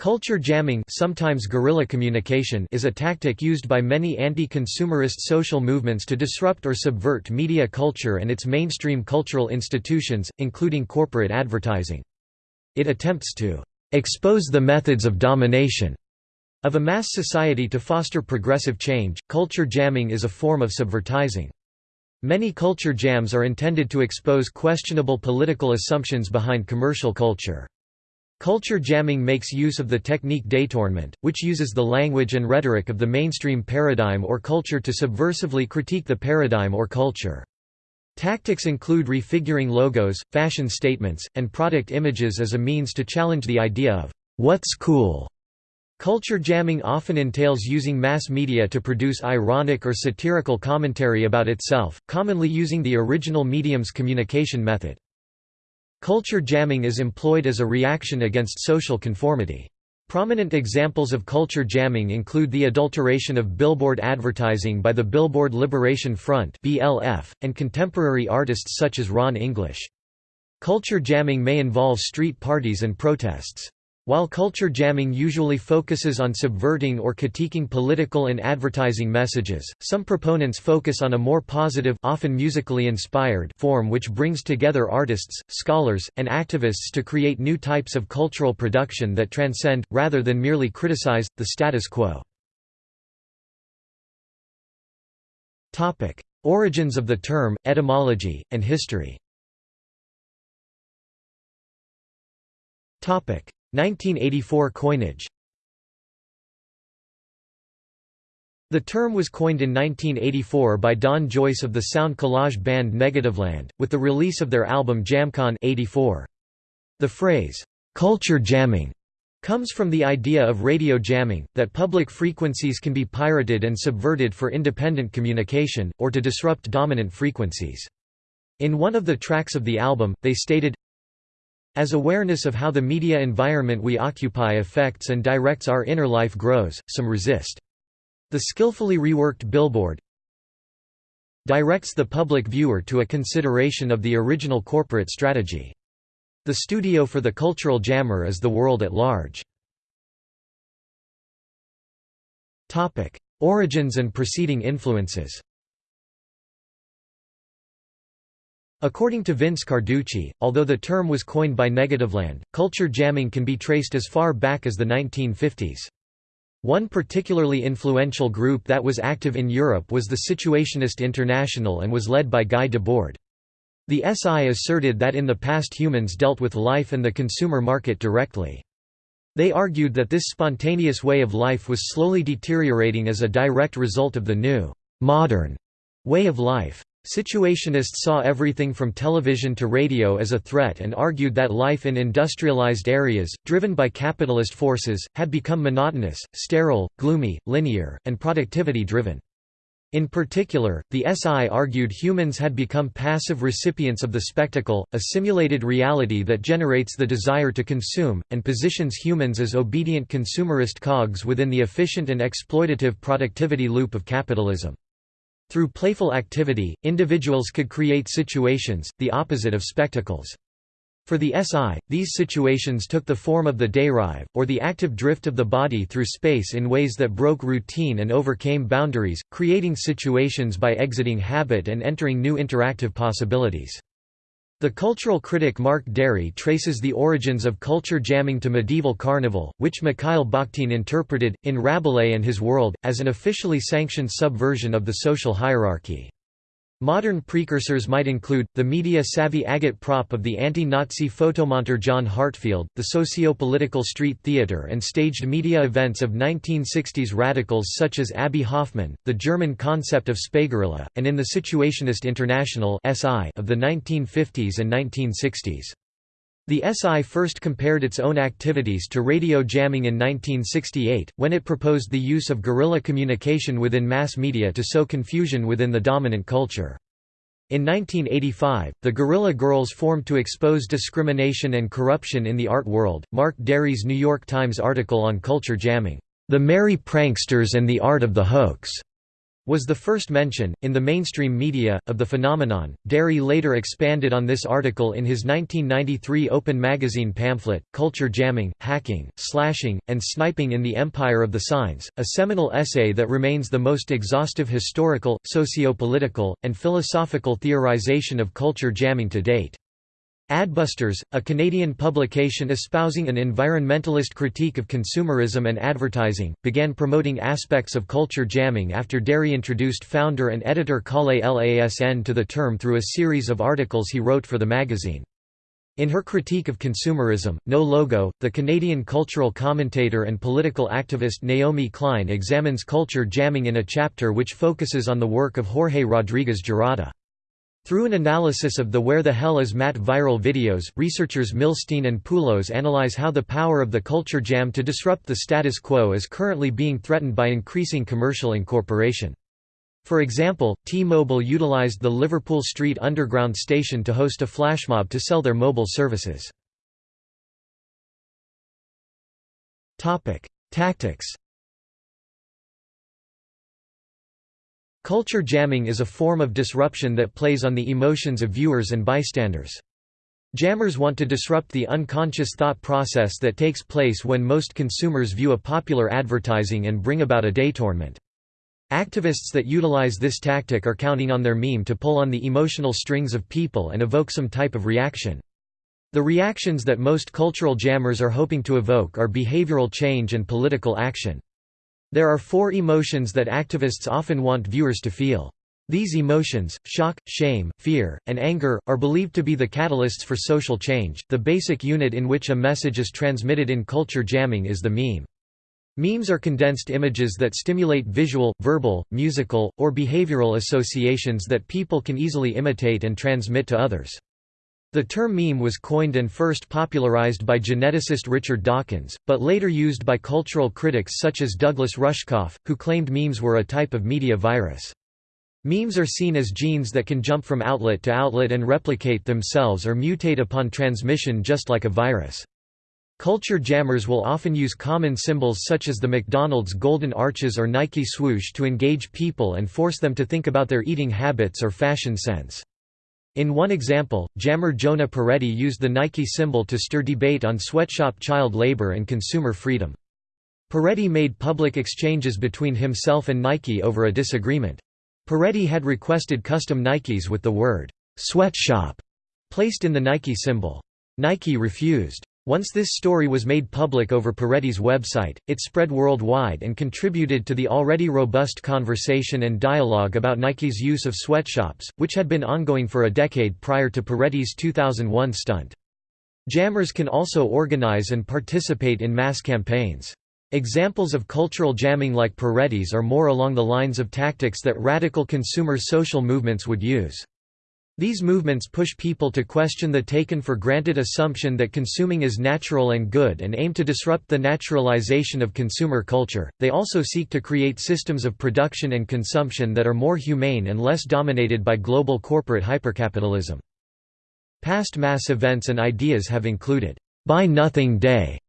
Culture jamming sometimes guerrilla communication is a tactic used by many anti-consumerist social movements to disrupt or subvert media culture and its mainstream cultural institutions, including corporate advertising. It attempts to expose the methods of domination of a mass society to foster progressive change. Culture jamming is a form of subvertising. Many culture jams are intended to expose questionable political assumptions behind commercial culture. Culture jamming makes use of the technique détournement, which uses the language and rhetoric of the mainstream paradigm or culture to subversively critique the paradigm or culture. Tactics include refiguring logos, fashion statements, and product images as a means to challenge the idea of what's cool. Culture jamming often entails using mass media to produce ironic or satirical commentary about itself, commonly using the original medium's communication method. Culture jamming is employed as a reaction against social conformity. Prominent examples of culture jamming include the adulteration of billboard advertising by the Billboard Liberation Front (BLF) and contemporary artists such as Ron English. Culture jamming may involve street parties and protests. While culture jamming usually focuses on subverting or critiquing political and advertising messages, some proponents focus on a more positive often musically inspired form which brings together artists, scholars, and activists to create new types of cultural production that transcend, rather than merely criticize, the status quo. Origins of the term, etymology, and history 1984 coinage The term was coined in 1984 by Don Joyce of the sound collage band Negativland, with the release of their album JamCon 84. The phrase, "'culture jamming' comes from the idea of radio jamming, that public frequencies can be pirated and subverted for independent communication, or to disrupt dominant frequencies. In one of the tracks of the album, they stated, as awareness of how the media environment we occupy affects and directs our inner life grows, some resist. The skillfully reworked billboard directs the public viewer to a consideration of the original corporate strategy. The studio for the cultural jammer is the world at large. Origins and preceding influences According to Vince Carducci, although the term was coined by Negativland, culture jamming can be traced as far back as the 1950s. One particularly influential group that was active in Europe was the Situationist International and was led by Guy Debord. The SI asserted that in the past humans dealt with life and the consumer market directly. They argued that this spontaneous way of life was slowly deteriorating as a direct result of the new, modern way of life. Situationists saw everything from television to radio as a threat and argued that life in industrialized areas, driven by capitalist forces, had become monotonous, sterile, gloomy, linear, and productivity-driven. In particular, the SI argued humans had become passive recipients of the spectacle, a simulated reality that generates the desire to consume, and positions humans as obedient consumerist cogs within the efficient and exploitative productivity loop of capitalism. Through playful activity, individuals could create situations, the opposite of spectacles. For the SI, these situations took the form of the dérive, or the active drift of the body through space in ways that broke routine and overcame boundaries, creating situations by exiting habit and entering new interactive possibilities. The cultural critic Mark Dery traces the origins of culture jamming to medieval carnival, which Mikhail Bakhtin interpreted, in Rabelais and His World, as an officially sanctioned subversion of the social hierarchy. Modern precursors might include, the media-savvy agitprop of the anti-Nazi photomonteur John Heartfield, the socio-political street theater and staged media events of 1960s radicals such as Abbie Hoffman, the German concept of Spaßguerilla, and in the Situationist International of the 1950s and 1960s. The SI first compared its own activities to radio jamming in 1968, when it proposed the use of guerrilla communication within mass media to sow confusion within the dominant culture. In 1985, the Guerrilla Girls formed to expose discrimination and corruption in the art world. Mark Dery's New York Times article on culture jamming, The Merry Pranksters and the Art of the Hoax, was the first mention, in the mainstream media, of the phenomenon. Dery later expanded on this article in his 1993 Open magazine pamphlet, Culture Jamming, Hacking, Slashing, and Sniping in the Empire of the Signs, a seminal essay that remains the most exhaustive historical, socio-political, and philosophical theorization of culture jamming to date. Adbusters, a Canadian publication espousing an environmentalist critique of consumerism and advertising, began promoting aspects of culture jamming after Dery introduced founder and editor Kalle Lasn to the term through a series of articles he wrote for the magazine. In her critique of consumerism, No Logo, the Canadian cultural commentator and political activist Naomi Klein examines culture jamming in a chapter which focuses on the work of Jorge Rodriguez Gerada. Through an analysis of the Where the Hell is Matt viral videos, researchers Milstein and Pulos analyze how the power of the culture jam to disrupt the status quo is currently being threatened by increasing commercial incorporation. For example, T-Mobile utilized the Liverpool Street Underground station to host a flashmob to sell their mobile services. Tactics Culture jamming is a form of disruption that plays on the emotions of viewers and bystanders. Jammers want to disrupt the unconscious thought process that takes place when most consumers view a popular advertising and bring about a detournement. Activists that utilize this tactic are counting on their meme to pull on the emotional strings of people and evoke some type of reaction. The reactions that most cultural jammers are hoping to evoke are behavioral change and political action. There are four emotions that activists often want viewers to feel. These emotions, shock, shame, fear, and anger, are believed to be the catalysts for social change. The basic unit in which a message is transmitted in culture jamming is the meme. Memes are condensed images that stimulate visual, verbal, musical, or behavioral associations that people can easily imitate and transmit to others. The term meme was coined and first popularized by geneticist Richard Dawkins, but later used by cultural critics such as Douglas Rushkoff, who claimed memes were a type of media virus. Memes are seen as genes that can jump from outlet to outlet and replicate themselves or mutate upon transmission just like a virus. Culture jammers will often use common symbols such as the McDonald's golden arches or Nike swoosh to engage people and force them to think about their eating habits or fashion sense. In one example, jammer Jonah Peretti used the Nike symbol to stir debate on sweatshop child labor and consumer freedom. Peretti made public exchanges between himself and Nike over a disagreement. Peretti had requested custom Nikes with the word, sweatshop, placed in the Nike symbol. Nike refused. Once this story was made public over Peretti's website, it spread worldwide and contributed to the already robust conversation and dialogue about Nike's use of sweatshops, which had been ongoing for a decade prior to Peretti's 2001 stunt. Jammers can also organize and participate in mass campaigns. Examples of cultural jamming like Peretti's are more along the lines of tactics that radical consumer social movements would use. These movements push people to question the taken-for-granted assumption that consuming is natural and good and aim to disrupt the naturalization of consumer culture. They also seek to create systems of production and consumption that are more humane and less dominated by global corporate hypercapitalism. Past mass events and ideas have included Buy Nothing Day,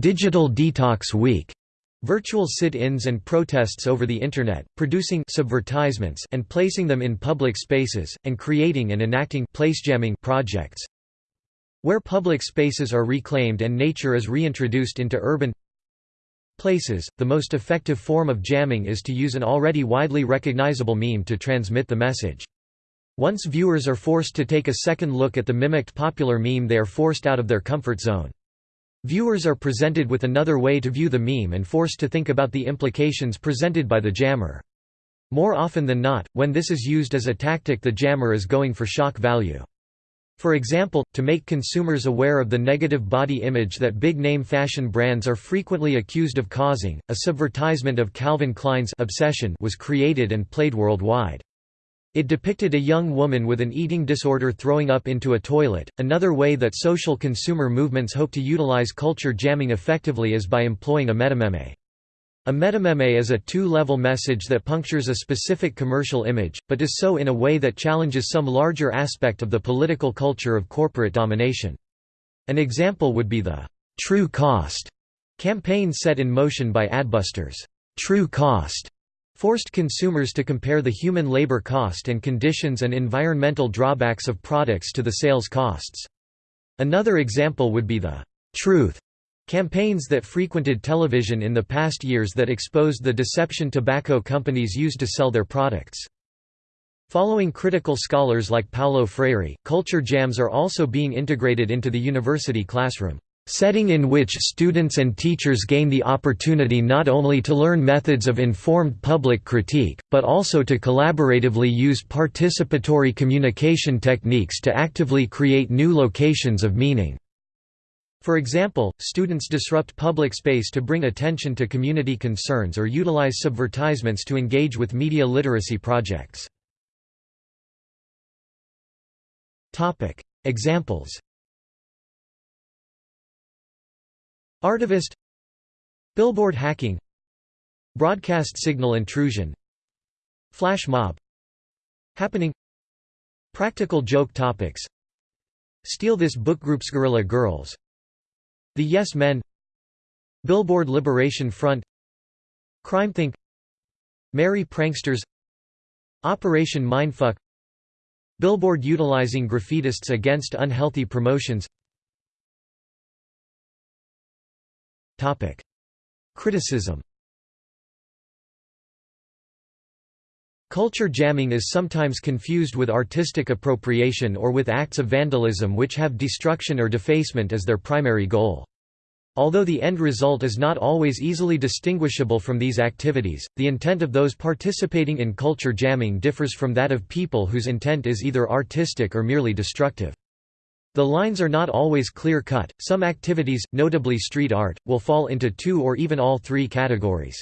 Digital Detox Week, Virtual sit-ins and protests over the Internet, producing subvertisements and placing them in public spaces, and creating and enacting placejamming projects. Where public spaces are reclaimed and nature is reintroduced into urban places, the most effective form of jamming is to use an already widely recognizable meme to transmit the message. Once viewers are forced to take a second look at the mimicked popular meme they are forced out of their comfort zone. Viewers are presented with another way to view the meme and forced to think about the implications presented by the jammer. More often than not, when this is used as a tactic the jammer is going for shock value. For example, to make consumers aware of the negative body image that big-name fashion brands are frequently accused of causing, a subvertisement of Calvin Klein's obsession was created and played worldwide. It depicted a young woman with an eating disorder throwing up into a toilet. Another way that social consumer movements hope to utilize culture jamming effectively is by employing a metameme. A metameme is a two-level message that punctures a specific commercial image, but does so in a way that challenges some larger aspect of the political culture of corporate domination. An example would be the «true cost» campaign set in motion by Adbusters. True cost forced consumers to compare the human labor cost and conditions and environmental drawbacks of products to the sales costs. Another example would be the truth campaigns that frequented television in the past years that exposed the deception tobacco companies used to sell their products. Following critical scholars like Paulo Freire, culture jams are also being integrated into the university classroom setting in which students and teachers gain the opportunity not only to learn methods of informed public critique, but also to collaboratively use participatory communication techniques to actively create new locations of meaning. For example, students disrupt public space to bring attention to community concerns or utilize subvertisements to engage with media literacy projects. Examples Artivist. Billboard hacking. Broadcast signal intrusion. Flash mob. Happening. Practical joke topics. Steal This Book Group's Guerrilla Girls. The Yes Men. Billboard Liberation Front. CrimethInc Merry Pranksters. Operation Mindfuck. Billboard utilizing graffitists against unhealthy promotions Criticism Culture jamming is sometimes confused with artistic appropriation or with acts of vandalism which have destruction or defacement as their primary goal. Although the end result is not always easily distinguishable from these activities, the intent of those participating in culture jamming differs from that of people whose intent is either artistic or merely destructive. The lines are not always clear-cut, some activities, notably street art, will fall into two or even all three categories.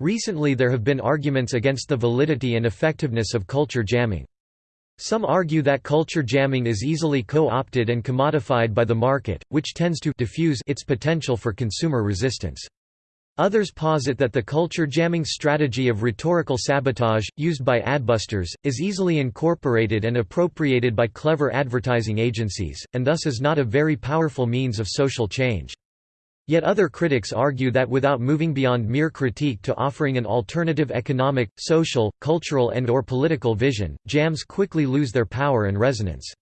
Recently there have been arguments against the validity and effectiveness of culture jamming. Some argue that culture jamming is easily co-opted and commodified by the market, which tends to diffuse its potential for consumer resistance. Others posit that the culture jamming strategy of rhetorical sabotage, used by adbusters, is easily incorporated and appropriated by clever advertising agencies, and thus is not a very powerful means of social change. Yet other critics argue that without moving beyond mere critique to offering an alternative economic, social, cultural and or political vision, jams quickly lose their power and resonance.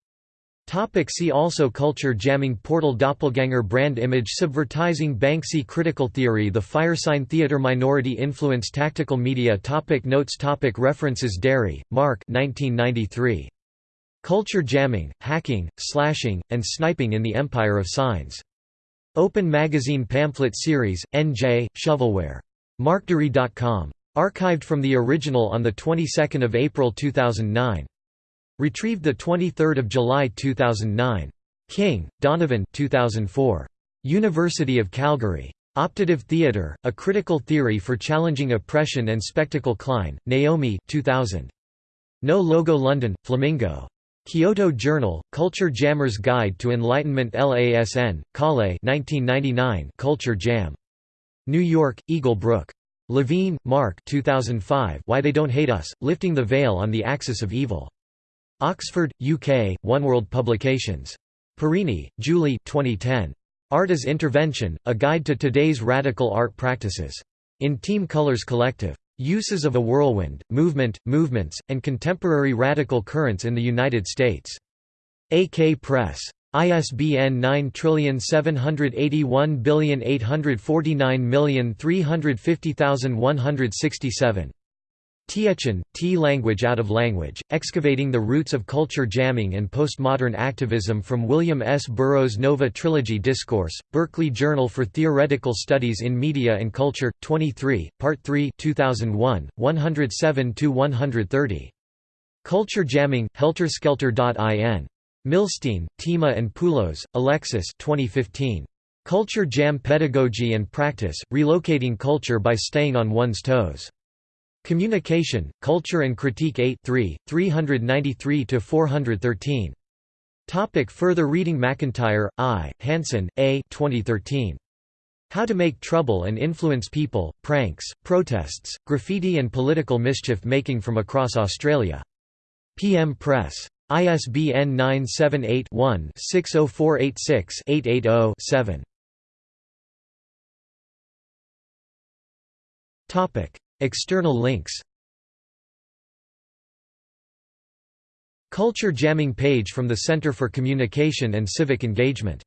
Topic see also Culture jamming Portal Doppelganger brand image Subvertising Banksy Critical theory The Firesign Theatre Minority influence Tactical media topic Notes topic References Dery, Mark 1993. Culture Jamming, Hacking, Slashing, and Sniping in the Empire of Signs. Open Magazine Pamphlet Series, NJ, Shovelware. Markdery.com. Archived from the original on the 22nd of April 2009. Retrieved 23 July 2009. King, Donovan 2004. University of Calgary. Optative Theatre, A Critical Theory for Challenging Oppression and Spectacle Klein, Naomi 2000. No Logo London, Flamingo. Kyoto Journal, Culture Jammer's Guide to Enlightenment LASN, Kalle 1999 Culture Jam. New York, Eagle Brook. Levine, Mark 2005 Why They Don't Hate Us, Lifting the Veil on the Axis of Evil. Oxford, UK, Oneworld Publications. Perini, Julie 2010. Art as Intervention, A Guide to Today's Radical Art Practices. In Team Colors Collective. Uses of a Whirlwind, Movement, Movements, and Contemporary Radical Currents in the United States. AK Press. ISBN 9781849350167. Tietjen, T. Language Out of Language, Excavating the Roots of Culture Jamming and Postmodern Activism from William S. Burroughs Nova Trilogy Discourse, Berkeley Journal for Theoretical Studies in Media and Culture, 23, Part 3 2001, 107–130. Culture Jamming, helterskelter.in. Milstein, Tema and Pulos, Alexis 2015. Culture Jam Pedagogy and Practice, Relocating Culture by Staying on One's Toes. Communication, Culture and Critique 8 3, 393–413. Topic further reading McIntyre, I., Hansen, A. 2013. How to Make Trouble and Influence People, Pranks, Protests, Graffiti and Political Mischief Making from Across Australia. PM Press. ISBN 978 one 60486 880 7 External links. Culture jamming page from the Center for Communication and Civic Engagement